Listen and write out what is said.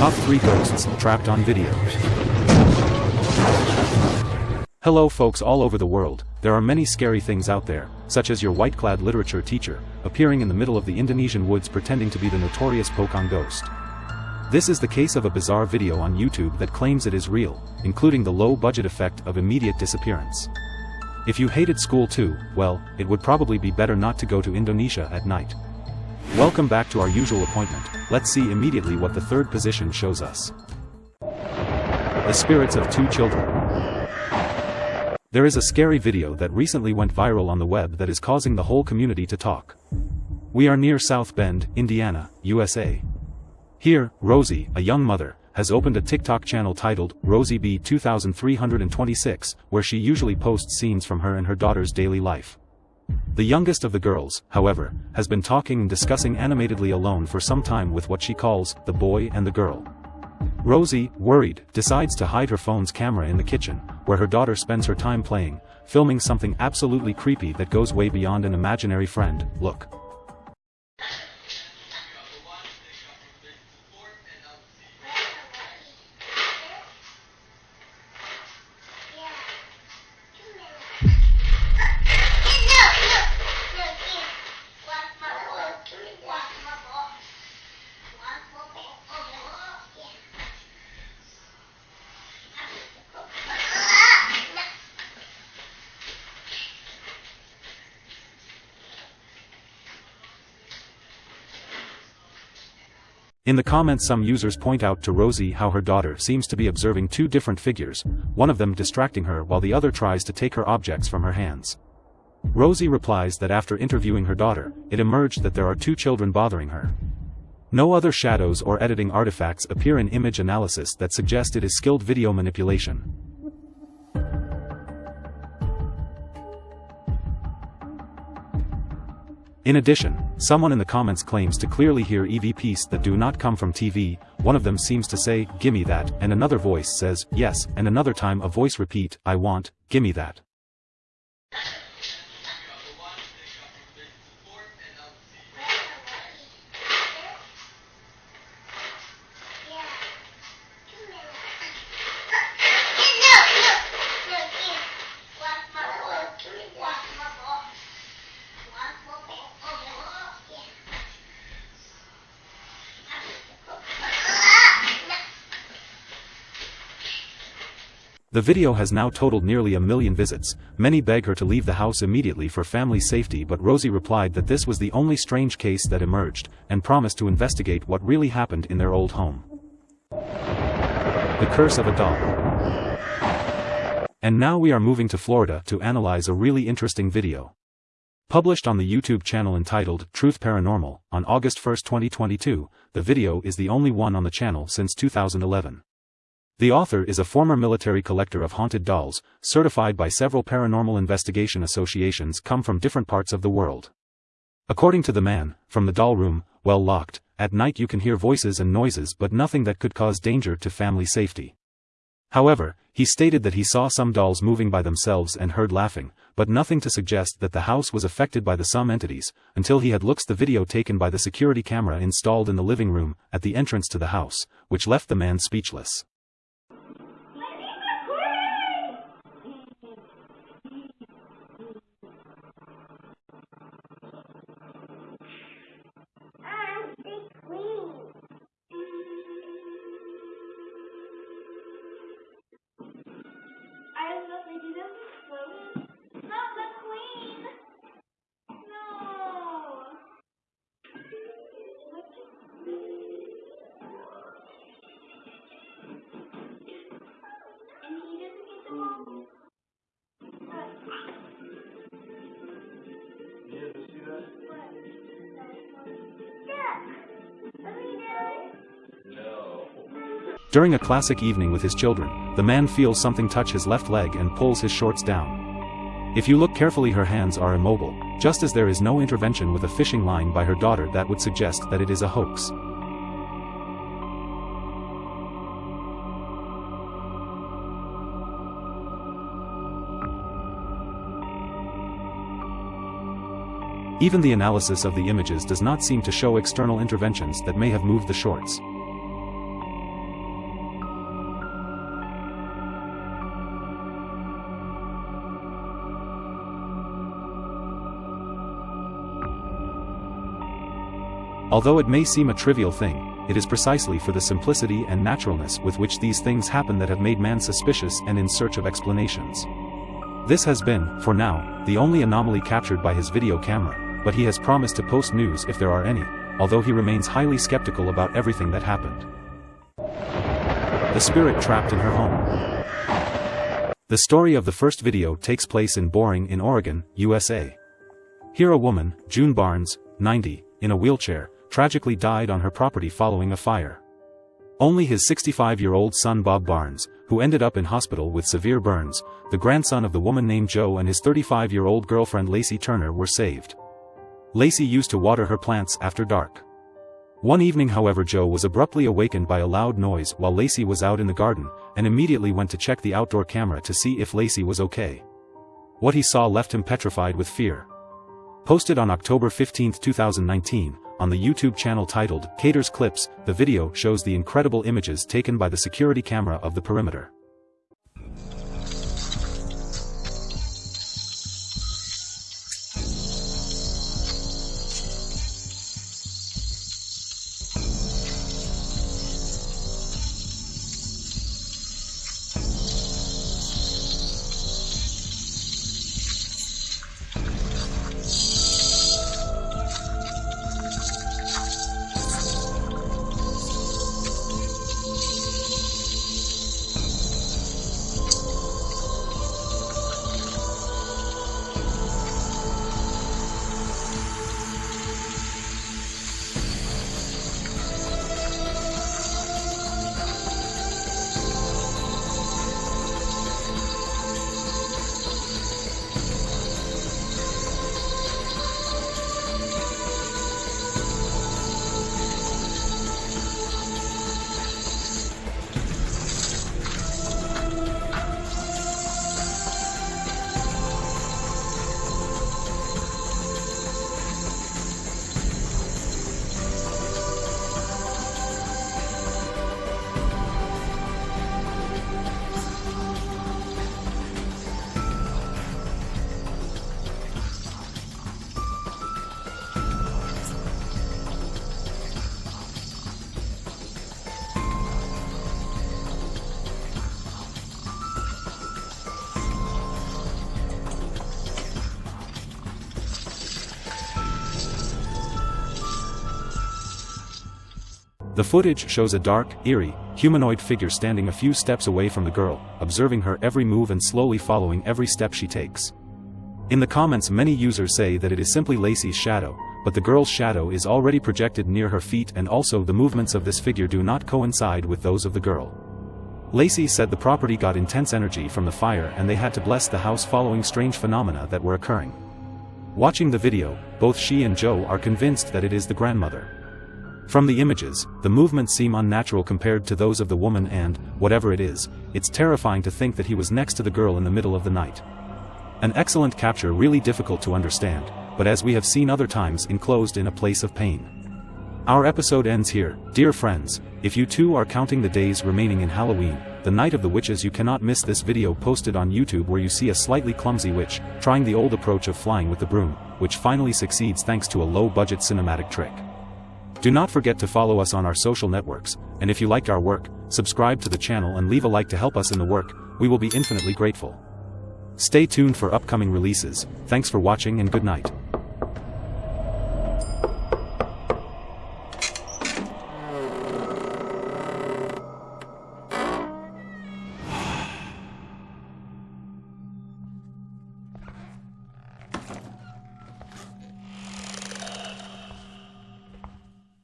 Top 3 Ghosts Trapped on Video Hello folks all over the world, there are many scary things out there, such as your white-clad literature teacher, appearing in the middle of the Indonesian woods pretending to be the notorious Pocong ghost. This is the case of a bizarre video on YouTube that claims it is real, including the low-budget effect of immediate disappearance. If you hated school too, well, it would probably be better not to go to Indonesia at night. Welcome back to our usual appointment, let's see immediately what the third position shows us. The spirits of two children. There is a scary video that recently went viral on the web that is causing the whole community to talk. We are near South Bend, Indiana, USA. Here, Rosie, a young mother, has opened a TikTok channel titled Rosie B 2326, where she usually posts scenes from her and her daughter's daily life. The youngest of the girls, however, has been talking and discussing animatedly alone for some time with what she calls the boy and the girl. Rosie, worried, decides to hide her phone's camera in the kitchen, where her daughter spends her time playing, filming something absolutely creepy that goes way beyond an imaginary friend, look. In the comments some users point out to Rosie how her daughter seems to be observing two different figures, one of them distracting her while the other tries to take her objects from her hands. Rosie replies that after interviewing her daughter, it emerged that there are two children bothering her. No other shadows or editing artifacts appear in image analysis that suggest it is skilled video manipulation. In addition, someone in the comments claims to clearly hear EVPs that do not come from TV, one of them seems to say, gimme that, and another voice says, yes, and another time a voice repeat, I want, gimme that. The video has now totaled nearly a million visits, many beg her to leave the house immediately for family safety but Rosie replied that this was the only strange case that emerged, and promised to investigate what really happened in their old home. The Curse of a Doll And now we are moving to Florida to analyze a really interesting video. Published on the YouTube channel entitled Truth Paranormal, on August 1, 2022, the video is the only one on the channel since 2011. The author is a former military collector of haunted dolls, certified by several paranormal investigation associations come from different parts of the world. According to the man, from the doll room, well locked, at night you can hear voices and noises but nothing that could cause danger to family safety. However, he stated that he saw some dolls moving by themselves and heard laughing, but nothing to suggest that the house was affected by the some entities, until he had looked the video taken by the security camera installed in the living room, at the entrance to the house, which left the man speechless. During a classic evening with his children, the man feels something touch his left leg and pulls his shorts down. If you look carefully her hands are immobile, just as there is no intervention with a fishing line by her daughter that would suggest that it is a hoax. Even the analysis of the images does not seem to show external interventions that may have moved the shorts. Although it may seem a trivial thing, it is precisely for the simplicity and naturalness with which these things happen that have made man suspicious and in search of explanations. This has been, for now, the only anomaly captured by his video camera, but he has promised to post news if there are any, although he remains highly skeptical about everything that happened. The spirit trapped in her home. The story of the first video takes place in Boring in Oregon, USA. Here a woman, June Barnes, 90, in a wheelchair, tragically died on her property following a fire. Only his 65-year-old son Bob Barnes, who ended up in hospital with severe burns, the grandson of the woman named Joe and his 35-year-old girlfriend Lacey Turner were saved. Lacey used to water her plants after dark. One evening however Joe was abruptly awakened by a loud noise while Lacey was out in the garden, and immediately went to check the outdoor camera to see if Lacey was okay. What he saw left him petrified with fear. Posted on October 15, 2019, on the YouTube channel titled Caters Clips, the video shows the incredible images taken by the security camera of the perimeter. The footage shows a dark, eerie, humanoid figure standing a few steps away from the girl, observing her every move and slowly following every step she takes. In the comments many users say that it is simply Lacey's shadow, but the girl's shadow is already projected near her feet and also the movements of this figure do not coincide with those of the girl. Lacey said the property got intense energy from the fire and they had to bless the house following strange phenomena that were occurring. Watching the video, both she and Joe are convinced that it is the grandmother. From the images, the movements seem unnatural compared to those of the woman and, whatever it is, it's terrifying to think that he was next to the girl in the middle of the night. An excellent capture really difficult to understand, but as we have seen other times enclosed in a place of pain. Our episode ends here, dear friends, if you too are counting the days remaining in Halloween, the Night of the Witches you cannot miss this video posted on YouTube where you see a slightly clumsy witch, trying the old approach of flying with the broom, which finally succeeds thanks to a low-budget cinematic trick. Do not forget to follow us on our social networks, and if you liked our work, subscribe to the channel and leave a like to help us in the work, we will be infinitely grateful. Stay tuned for upcoming releases, thanks for watching and good night.